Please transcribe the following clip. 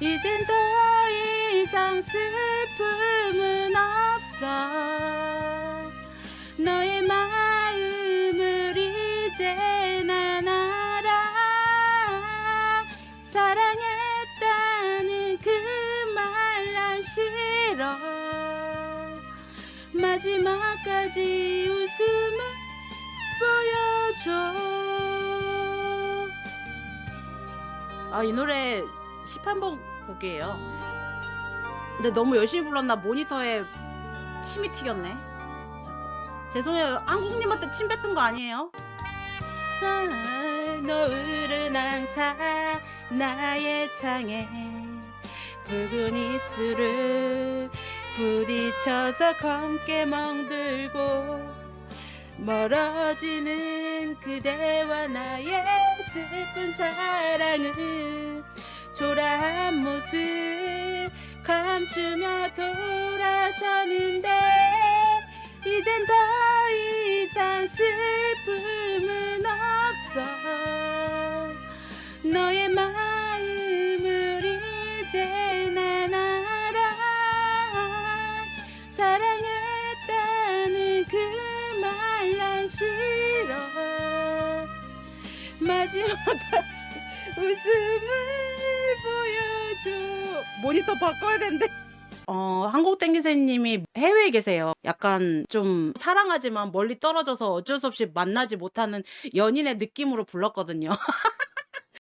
이젠 더 이상 슬픔은 없어. 너의 마음을 이제 난 알아 사랑했다는 그 말 난 싫어. 마지막까지 웃음을 보여줘. 아 이 노래 11번 곡이에요 근데 너무 열심히 불렀나 모니터에 침이 튀겼네. 죄송해요 한국님한테 침 뱉은 거 아니에요? 아, 노을은 항상 나의 창에 붉은 입술을 부딪혀서 검게 멍들고 멀어지는 그대와 나의 슬픈 사랑은 초라한 모습 감추며 돌아서는데 이젠 더 이상 슬픔은 없어. 너의 마음을 이제 난 알아. 사랑했다는 그 말 난 싫어. 마지막까지 웃음을 보여줘 모니터 바꿔야 된대 어, 한국 땡기새님이 해외에 계세요. 약간 좀 사랑하지만 멀리 떨어져서 어쩔 수 없이 만나지 못하는 연인의 느낌으로 불렀거든요.